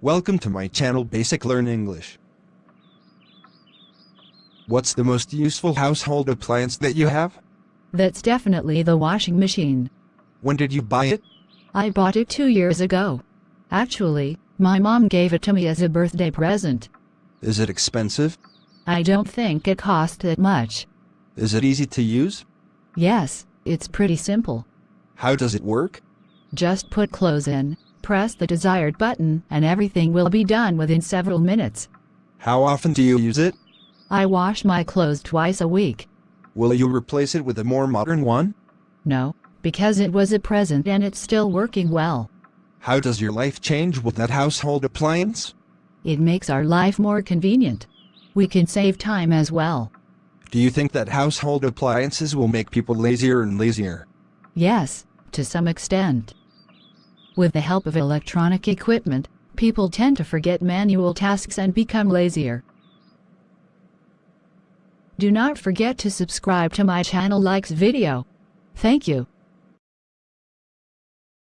Welcome to my channel Basic Learn English. What's the most useful household appliance that you have? That's definitely the washing machine. When did you buy it? I bought it two years ago. Actually, my mom gave it to me as a birthday present. Is it expensive? I don't think it cost that much. Is it easy to use? Yes, it's pretty simple. How does it work? Just put clothes in, press the desired button, and everything will be done within several minutes. How often do you use it? I wash my clothes twice a week. Will you replace it with a more modern one? No, because it was a present and it's still working well. How does your life change with that household appliance? It makes our life more convenient. We can save time as well. Do you think that household appliances will make people lazier and lazier? Yes, to some extent. With the help of electronic equipment, people tend to forget manual tasks and become lazier. Do not forget to subscribe to my channel likes video. Thank you.